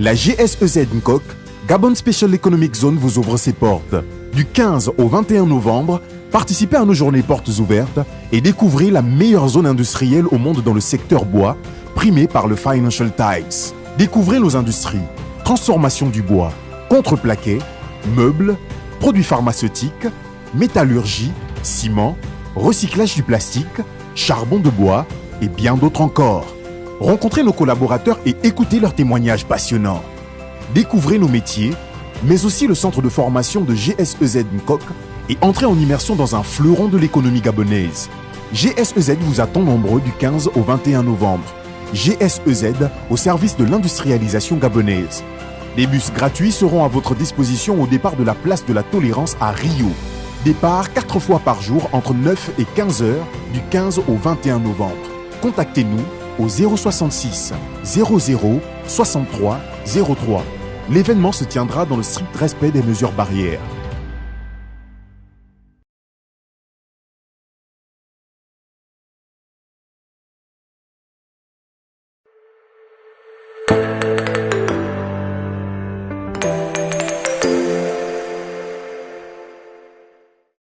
La GSEZ NCOC, Gabon Special Economic Zone vous ouvre ses portes. Du 15 au 21 novembre, participez à nos journées portes ouvertes et découvrez la meilleure zone industrielle au monde dans le secteur bois, primée par le Financial Times. Découvrez nos industries, transformation du bois, contreplaqué, meubles, produits pharmaceutiques, métallurgie, ciment, recyclage du plastique, charbon de bois et bien d'autres encore. Rencontrez nos collaborateurs et écoutez leurs témoignages passionnants. Découvrez nos métiers, mais aussi le centre de formation de GSEZ NCOC et entrez en immersion dans un fleuron de l'économie gabonaise. GSEZ vous attend nombreux du 15 au 21 novembre. GSEZ au service de l'industrialisation gabonaise. Des bus gratuits seront à votre disposition au départ de la place de la Tolérance à Rio. Départ 4 fois par jour entre 9 et 15 heures du 15 au 21 novembre. Contactez-nous au 066 00 63 03. L'événement se tiendra dans le strict respect des mesures barrières.